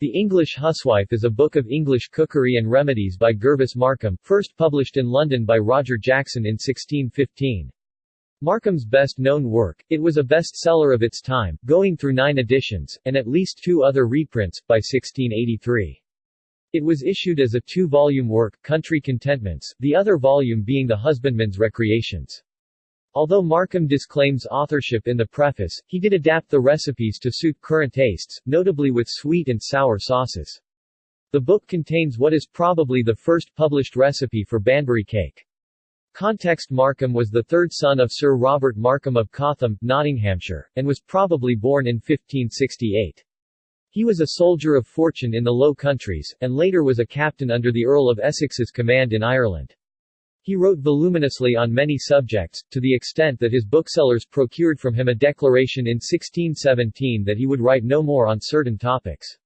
The English Huswife is a book of English cookery and remedies by Gervase Markham, first published in London by Roger Jackson in 1615. Markham's best-known work, it was a bestseller of its time, going through nine editions, and at least two other reprints, by 1683. It was issued as a two-volume work, Country Contentments, the other volume being The Husbandman's Recreations. Although Markham disclaims authorship in the preface, he did adapt the recipes to suit current tastes, notably with sweet and sour sauces. The book contains what is probably the first published recipe for Banbury cake. Context Markham was the third son of Sir Robert Markham of Cotham, Nottinghamshire, and was probably born in 1568. He was a soldier of fortune in the Low Countries, and later was a captain under the Earl of Essex's command in Ireland. He wrote voluminously on many subjects, to the extent that his booksellers procured from him a declaration in 1617 that he would write no more on certain topics.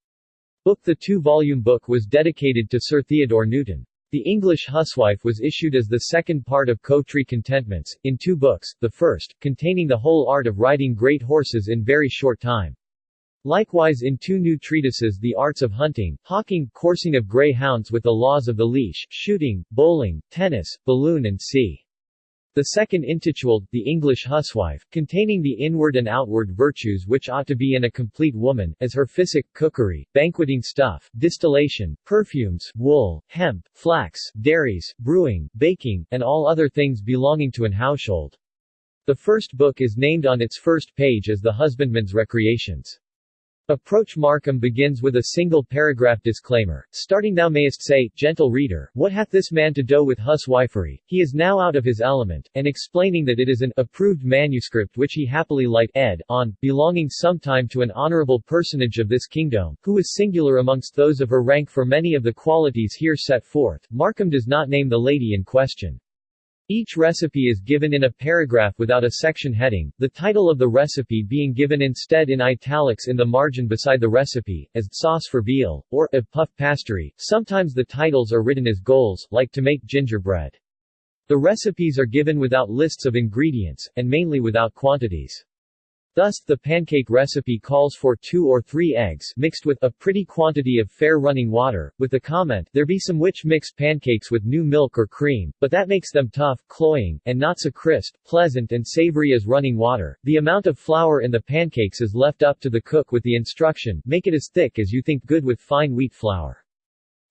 Book The two-volume book was dedicated to Sir Theodore Newton. The English Huswife was issued as the second part of Country Contentments, in two books, the first, containing the whole art of riding great horses in very short time. Likewise in two new treatises the arts of hunting, hawking, coursing of Greyhounds with the laws of the leash, shooting, bowling, tennis, balloon and sea. The second intituled, The English Huswife, containing the inward and outward virtues which ought to be in a complete woman, as her physic, cookery, banqueting stuff, distillation, perfumes, wool, hemp, flax, dairies, brewing, baking, and all other things belonging to an household. The first book is named on its first page as The Husbandman's Recreations. Approach Markham begins with a single paragraph disclaimer, starting Thou mayest say, gentle reader, what hath this man to do with huswifery, he is now out of his element, and explaining that it is an approved manuscript which he happily light ed. on, belonging sometime to an honorable personage of this kingdom, who is singular amongst those of her rank for many of the qualities here set forth. Markham does not name the lady in question. Each recipe is given in a paragraph without a section heading, the title of the recipe being given instead in italics in the margin beside the recipe, as sauce for veal, or a puff pastry. Sometimes the titles are written as goals, like to make gingerbread. The recipes are given without lists of ingredients, and mainly without quantities. Thus, the pancake recipe calls for two or three eggs mixed with a pretty quantity of fair running water, with the comment, there be some which mix pancakes with new milk or cream, but that makes them tough, cloying, and not so crisp, pleasant and savory as running water. The amount of flour in the pancakes is left up to the cook with the instruction, make it as thick as you think good with fine wheat flour.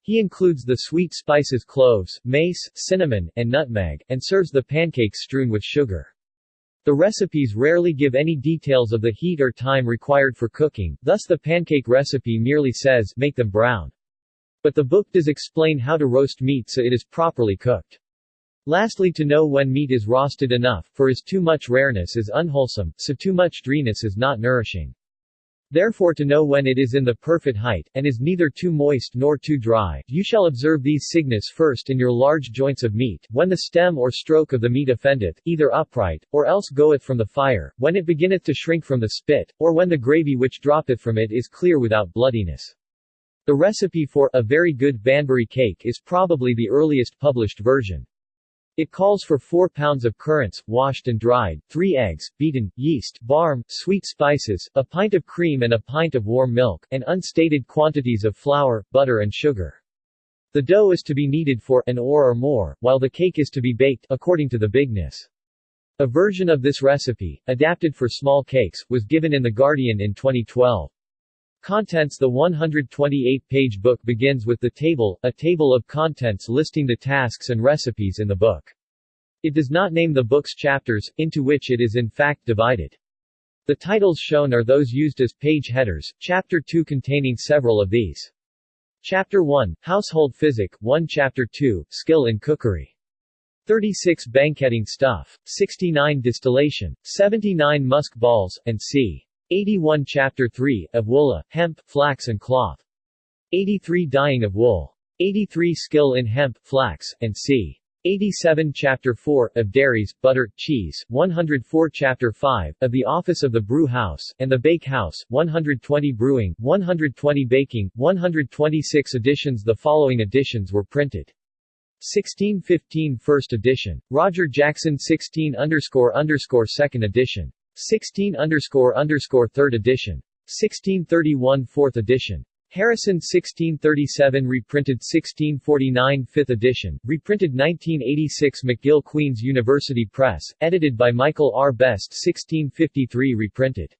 He includes the sweet spices cloves, mace, cinnamon, and nutmeg, and serves the pancakes strewn with sugar. The recipes rarely give any details of the heat or time required for cooking, thus the pancake recipe merely says, make them brown. But the book does explain how to roast meat so it is properly cooked. Lastly to know when meat is roasted enough, for as too much rareness is unwholesome, so too much dryness is not nourishing. Therefore to know when it is in the perfect height, and is neither too moist nor too dry, you shall observe these signs first in your large joints of meat, when the stem or stroke of the meat offendeth, either upright, or else goeth from the fire, when it beginneth to shrink from the spit, or when the gravy which droppeth from it is clear without bloodiness. The recipe for a very good Banbury cake is probably the earliest published version. It calls for 4 pounds of currants, washed and dried, 3 eggs, beaten, yeast, barm, sweet spices, a pint of cream and a pint of warm milk, and unstated quantities of flour, butter and sugar. The dough is to be kneaded for an hour or more, while the cake is to be baked, according to the bigness. A version of this recipe, adapted for small cakes, was given in The Guardian in 2012. Contents The 128-page book begins with the table, a table of contents listing the tasks and recipes in the book. It does not name the book's chapters, into which it is in fact divided. The titles shown are those used as page headers, Chapter 2 containing several of these. Chapter 1, Household Physic, 1 Chapter 2, Skill in Cookery. 36 Banqueting Stuff, 69 Distillation, 79 Musk Balls, and c. 81 Chapter 3, of wool, uh, hemp, flax and cloth. 83 Dyeing of wool. 83 Skill in hemp, flax, and c. 87 Chapter 4, of dairies, butter, cheese, 104 Chapter 5, of the office of the brew house, and the bake house, 120 brewing, 120 baking, 126 editions The following editions were printed. 1615 First edition. Roger Jackson 16 underscore underscore Second edition. 16 underscore underscore 3rd edition. 1631 4th edition. Harrison 1637 reprinted 1649 5th edition, reprinted 1986 McGill Queen's University Press, edited by Michael R. Best 1653 reprinted.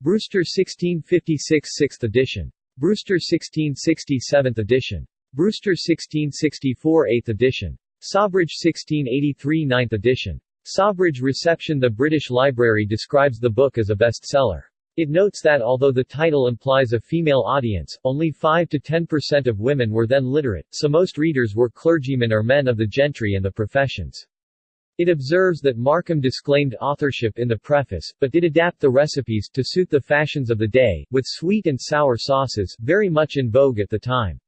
Brewster 1656 6th edition. Brewster 1660 7th edition. Brewster 1664 8th edition. Sawbridge 1683 9th edition. Sawbridge Reception The British Library describes the book as a bestseller. It notes that although the title implies a female audience, only 5 to 10% of women were then literate, so most readers were clergymen or men of the gentry and the professions. It observes that Markham disclaimed authorship in the preface, but did adapt the recipes to suit the fashions of the day, with sweet and sour sauces, very much in vogue at the time.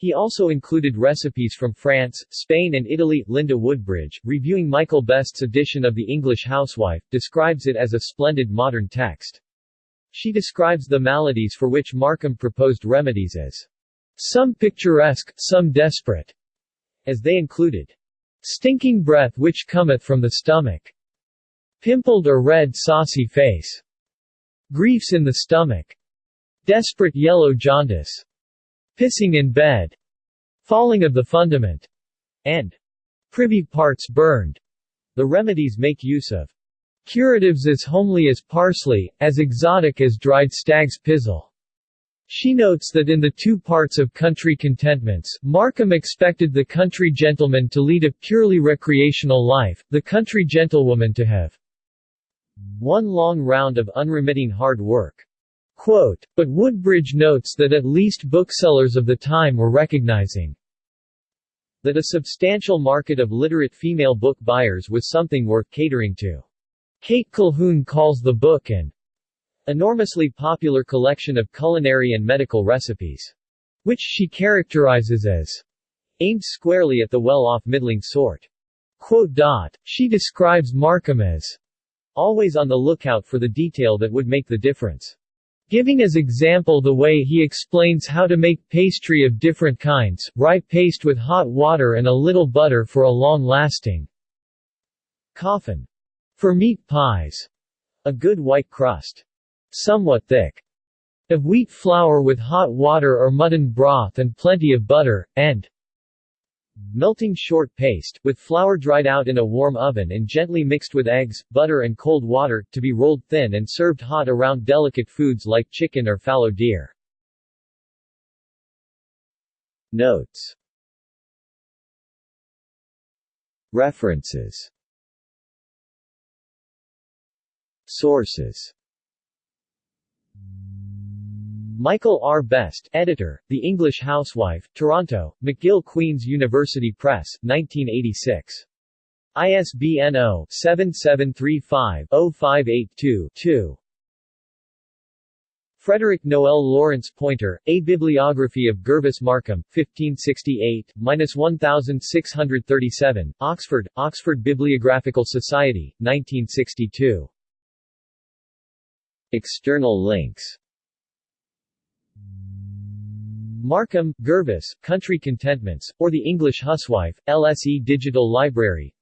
He also included recipes from France, Spain and Italy. Linda Woodbridge, reviewing Michael Best's edition of The English Housewife, describes it as a splendid modern text. She describes the maladies for which Markham proposed remedies as some picturesque, some desperate, as they included stinking breath which cometh from the stomach, pimpled or red saucy face, griefs in the stomach, desperate yellow jaundice, pissing in bed, falling of the fundament, and privy parts burned. The remedies make use of Curatives as homely as parsley, as exotic as dried stag's pizzle. She notes that in the two parts of Country Contentments, Markham expected the country gentleman to lead a purely recreational life, the country gentlewoman to have one long round of unremitting hard work. Quote, but Woodbridge notes that at least booksellers of the time were recognizing that a substantial market of literate female book buyers was something worth catering to. Kate Colquhoun calls the book an enormously popular collection of culinary and medical recipes, which she characterizes as aimed squarely at the well-off middling sort. Quote dot, she describes Markham as always on the lookout for the detail that would make the difference. Giving as example the way he explains how to make pastry of different kinds, rye paste with hot water and a little butter for a long-lasting coffin. For meat pies, a good white crust. Somewhat thick. Of wheat flour with hot water or mutton broth and plenty of butter, and melting short paste, with flour dried out in a warm oven and gently mixed with eggs, butter and cold water, to be rolled thin and served hot around delicate foods like chicken or fallow deer. Notes. References. Sources Michael R. Best, editor, The English Housewife, Toronto, McGill Queen's University Press, 1986. ISBN 0-7735-0582-2. Frederick Noel Lawrence Poynter, A Bibliography of Gervase Markham, 1568-1637, Oxford, Oxford Bibliographical Society, 1962. External links Markham, Gervase, Country Contentments, or The English Housewife, LSE Digital Library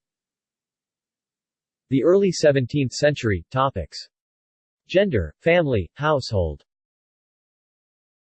The early 17th century, topics. Gender, family, household